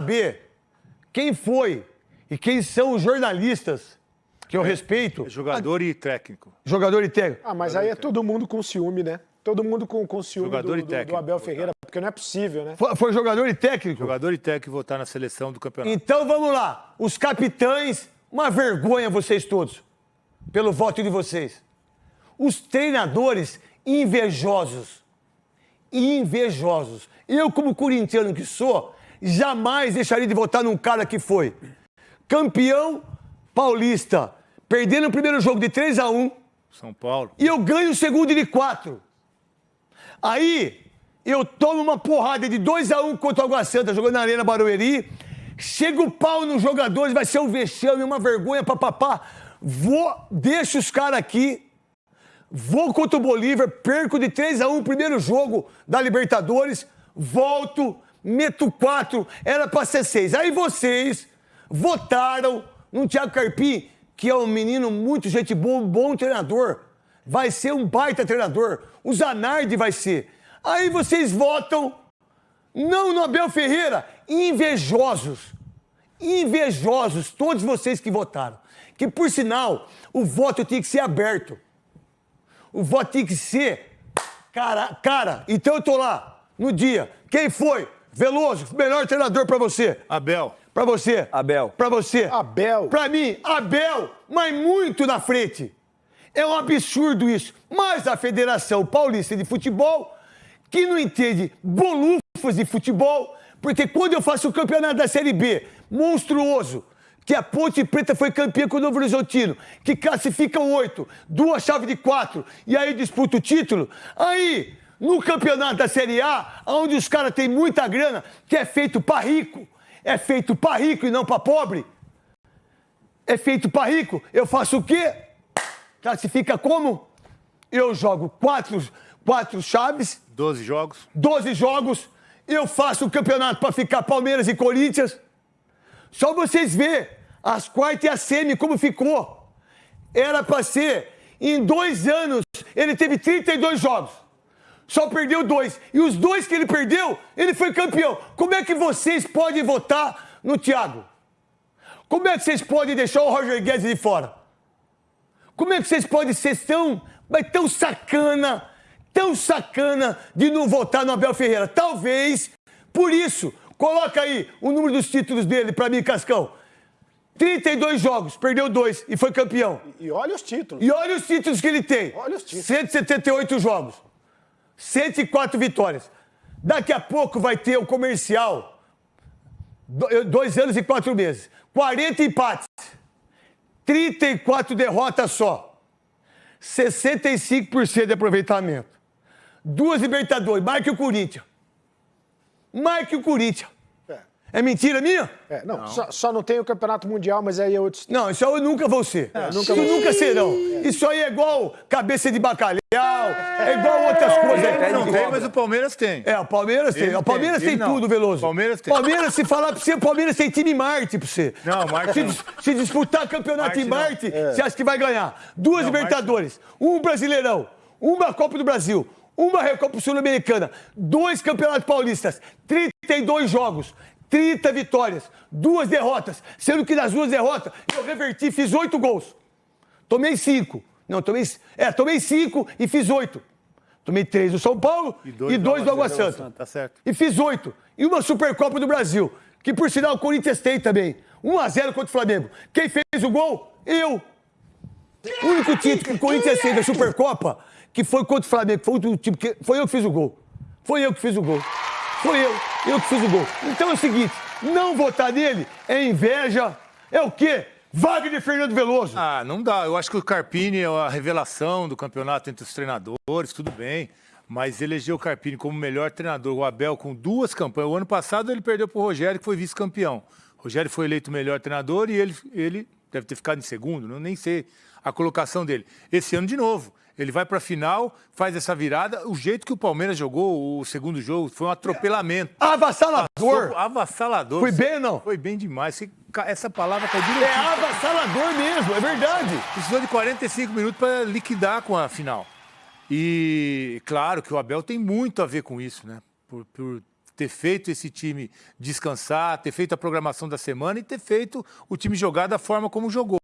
saber quem foi e quem são os jornalistas que eu respeito. Jogador e técnico. Jogador e técnico. Ah, mas aí é todo mundo com ciúme, né? Todo mundo com, com ciúme Jogador do, e técnico. do Abel Ferreira, porque não é possível, né? Foi, foi jogador e técnico? Jogador e técnico votar na seleção do campeonato. Então vamos lá. Os capitães, uma vergonha vocês todos, pelo voto de vocês. Os treinadores invejosos. Invejosos. Eu, como corintiano que sou, jamais deixaria de votar num cara que foi campeão paulista, perdendo o primeiro jogo de 3 a 1 São Paulo. e eu ganho o segundo de 4. Aí eu tomo uma porrada de 2 a 1 contra o Água Santa, jogando na Arena Barueri. Chega o pau nos jogadores, vai ser um vexame, uma vergonha pra papá. Vou, deixo os caras aqui. Vou contra o Bolívar, perco de 3 a 1 o primeiro jogo da Libertadores, volto, meto 4, era pra ser 6. Aí vocês votaram no Thiago Carpim, que é um menino muito gente boa, um bom treinador. Vai ser um baita treinador. O Zanardi vai ser. Aí vocês votam não no Abel Ferreira, invejosos. Invejosos, todos vocês que votaram. Que, por sinal, o voto tinha que ser aberto. O voto tinha que ser. Cara, cara, então eu tô lá, no dia. Quem foi? Veloso, melhor treinador pra você. Abel. Pra você. Abel. Pra você. Abel. Pra mim, Abel, mas muito na frente. É um absurdo isso. Mas a Federação Paulista de Futebol, que não entende bolufas de futebol, porque quando eu faço o campeonato da Série B, monstruoso, que a Ponte Preta foi campeã com o Novo Horizontino, que classifica oito, duas chaves de quatro, e aí disputa o título, aí, no campeonato da Série A, onde os caras têm muita grana, que é feito pra rico, é feito pra rico e não pra pobre, é feito pra rico, eu faço o quê? Classifica como? Eu jogo quatro, quatro chaves, 12 jogos. 12 jogos, eu faço o campeonato para ficar Palmeiras e Corinthians. Só vocês verem as quartas e a semi como ficou. Era para ser, em dois anos, ele teve 32 jogos. Só perdeu dois. E os dois que ele perdeu, ele foi campeão. Como é que vocês podem votar no Thiago? Como é que vocês podem deixar o Roger Guedes de fora? Como é que vocês podem ser tão, mas tão sacana, tão sacana de não votar no Abel Ferreira? Talvez, por isso, coloca aí o número dos títulos dele pra mim, Cascão. 32 jogos, perdeu dois e foi campeão. E olha os títulos. E olha os títulos que ele tem. Olha os títulos. 178 jogos. 104 vitórias. Daqui a pouco vai ter o comercial. Do- Dois anos e quatro meses. 40 empates. 34 derrotas só. 65% de aproveitamento. Duas Libertadores. Mais que o Corinthians. Mais que o Corinthians. É. É mentira minha? É, não, Só, só não tem o Campeonato Mundial, mas aí é outro... Não, isso aí eu nunca vou ser. nunca Isso vai nunca serão. Isso aí é igual cabeça de bacalhau, é igual outras coisas. Ele não tem, mas o Palmeiras tem. É, o Palmeiras tem. Ele O Palmeiras tem, tem, não. tudo, Veloso. Palmeiras tem. Palmeiras, se falar pra você, o Palmeiras tem time Marte pra você. Não, Marte Se, não. se disputar campeonato Marte em não. Marte, você acha que vai ganhar? Duas Não, Marte Libertadores, um Brasileirão, uma Copa do Brasil, uma Recopa Sul-Americana, dois Campeonatos Paulistas, 32 jogos, 30 vitórias, duas derrotas, sendo que nas duas derrotas eu reverti, fiz oito gols. Tomei cinco. Não, tomei. É, tomei cinco e fiz oito. Tomei três do São Paulo e dois, do Água Santa. Tá certo. E fiz oito. E uma Supercopa do Brasil, que por sinal o Corinthians tem também. 1x0 contra o Flamengo. Quem fez o gol? Eu. O único título que o Corinthians fez da Supercopa, que foi contra o Flamengo, foi, o time que, foi eu que fiz o gol. Foi eu que fiz o gol. Foi eu, eu que fiz o gol. Então é o seguinte, não votar nele é inveja, é o quê? Wagner Fernando Veloso. Ah, não dá. Eu acho que o Carpini é a revelação do campeonato entre os treinadores, tudo bem. Mas elegeu o Carpini como melhor treinador. O Abel com duas campanhas. O ano passado ele perdeu para o Rogério, que foi vice-campeão. Rogério foi eleito melhor treinador e ele, ele deve ter ficado em segundo, não nem sei a colocação dele. Esse ano de novo. Ele vai para a final, faz essa virada. O jeito que o Palmeiras jogou o segundo jogo foi um atropelamento. Avassalador. Avassalador. Foi bem não? Foi bem demais. Essa palavra É direitinho. avassalador mesmo, é verdade. Precisou de 45 minutos para liquidar com a final. E claro que o Abel tem muito a ver com isso, né? Por, por ter feito esse time descansar, ter feito a programação da semana e ter feito o time jogar da forma como jogou.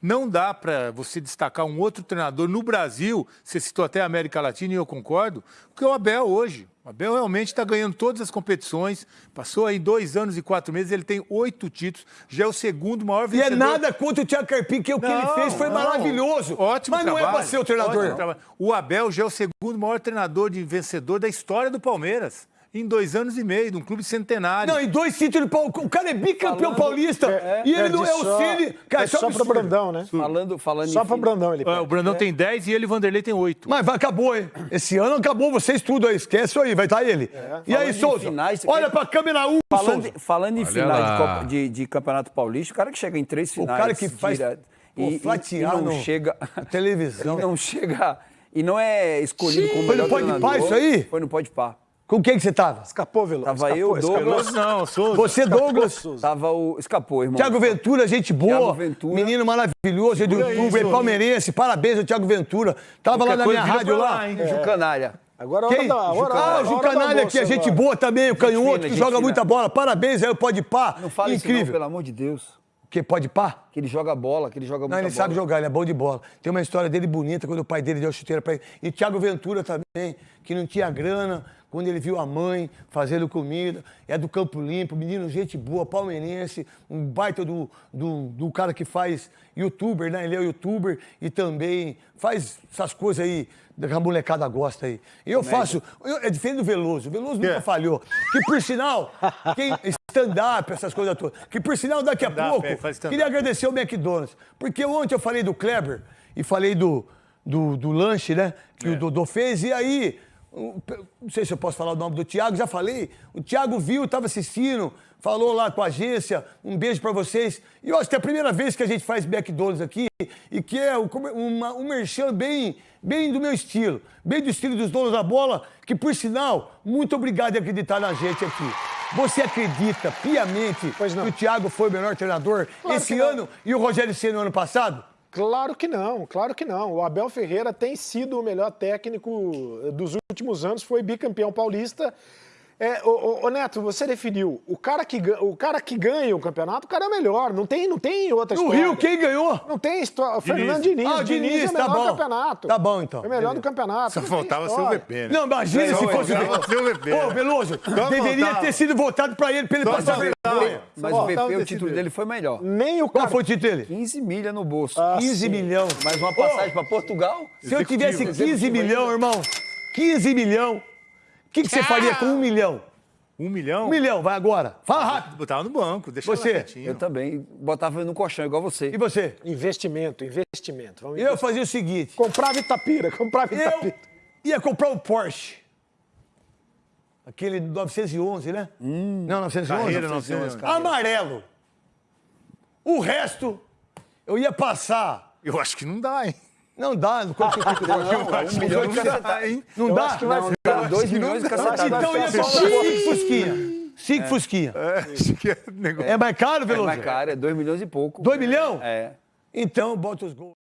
Não dá para você destacar um outro treinador no Brasil, você citou até a América Latina e eu concordo, porque o Abel hoje. O Abel realmente está ganhando todas as competições, passou aí dois anos e quatro meses, ele tem oito títulos, já é o segundo maior E vencedor. é nada contra o Thiago Carpim, que o que ele Não, fez foi não. maravilhoso. Ótimo Mas não é trabalho, para ser o treinador. trabalho. O Abel já é o segundo maior treinador de vencedor da história do Palmeiras. Em dois anos e meio, de um clube centenário. Não, e dois títulos. O cara é bicampeão Falando- paulista. É, e ele é não é o só- Ceni. Cara, é é só pro Brandão, né? Falando, falando Só em pro fin- Brandão ele É, o Brandão tem 10 e ele, Vanderlei, tem 8. Mas vai, acabou, hein? Esse ano acabou, vocês tudo aí. Esquece aí, vai estar ele. E aí, em Souza? finais, olha quer- pra câmera 1, Falando, Souza. falando em Olha finais de, de- de Campeonato Paulista, o cara que chega em três finais. cara que faz- direto, pô, e, e- e não no- chega. televisão. E não chega. E não é escolhido como Foi no Pode Pá treinador. isso aí? Foi no Pode Pá. Com quem que você tava? Escapou, Veloso. Tava escapou, eu, escapou. Douglas. Não, Souza. Você, Douglas. Souza. Tava o. Escapou, irmão. Thiago Ventura, gente boa. Thiago Ventura. Menino maravilhoso, é do Segura YouTube, é isso. palmeirense. Parabéns ao Thiago Ventura. Tava lá na minha rádio lá. lá, hein? Ju Canária. Agora é hora Quem? da hora, ah, o Jucanalha aqui, é almoço gente agora. boa também, o canhoto, que gente joga fina. muita bola. Parabéns aí, o Pode Pá. Não fala isso não, pelo amor de Deus. Que pode pá? Que ele joga bola, que ele joga Não, muita ele bola. sabe jogar, ele é bom de bola. Tem uma história dele bonita quando o pai dele deu chuteira pra ele. E Thiago Ventura também, que não tinha grana, quando ele viu a mãe fazendo comida. É do Campo Limpo, menino, gente boa, palmeirense, um baita do, do, do cara que faz youtuber, né? Ele é youtuber e também faz essas coisas aí que a molecada gosta aí. Eu faço, eu- é diferente do Veloso. O Veloso nunca É. falhou. Que por sinal, quem stand-up, essas coisas todas. Que por sinal, daqui a pouco, é, queria agradecer o McDonald's. Porque ontem eu falei do Kleber e falei do, do, do lanche, né? Que É. o Dodô fez. E aí, não sei se eu posso falar o nome do Thiago, já falei. O Thiago viu, estava assistindo, falou lá com a agência. Um beijo pra vocês. E eu acho que é a primeira vez que a gente faz McDonald's aqui e que é uma, um merchan bem, bem do meu estilo. Bem do estilo dos donos da bola, que por sinal, muito obrigado em acreditar na gente aqui. Você acredita piamente que o Thiago foi o melhor treinador Claro esse ano e o Rogério Ceni no ano passado? Claro que não, claro que não. O Abel Ferreira tem sido o melhor técnico dos últimos anos, foi bicampeão paulista. É, ô, ô, ô, Neto, você definiu. O cara, que, o cara que ganha o campeonato, o cara é o melhor. Não tem, não tem outra No história. Rio, quem ganhou? Não tem história. O Fernando Diniz. Ah, o Diniz, é o tá melhor bom. do campeonato. Tá bom, então. É o melhor Beleza. do campeonato. Só não faltava ser o. VP, né? Não, imagina se fosse o o VP, Ô, né? Veloso, Só deveria faltava. ter sido votado pra ele, pra ele Só passar vergonha. Mas Só o VP, o título dele. foi melhor. Nem o Qual cara... foi o título dele? 15 milha no bolso. Ah, 15 sim. milhão. Mais uma passagem pra Portugal. Se eu tivesse Executivo. 15 milhão, irmão, 15 milhão, o que, que você faria com um milhão? Um milhão? Um milhão, vai agora. Fala rápido. Botava no banco, deixa Você? quietinho. Eu também botava no colchão, igual você. E você? Investimento, investimento. Vamos Eu fazia o seguinte, Comprava Itapira, comprava eu Itapira. ia comprar um Porsche. Aquele 911, né? Não, 911. Carreira 911. 911, Amarelo. O resto, eu ia passar. Eu acho que não dá, hein? Não dá, não consigo. um milhão de Não dá? Não acho que vai Não, ser- 2 que milhões de não- cacetadas. Então ia comprar cinco fusquinha. Cinco fusquinha. É, que é negócio. É mais caro, É Veloso? mais caro, é 2 milhões e pouco. Dois milhão? É. Então, bota os gols.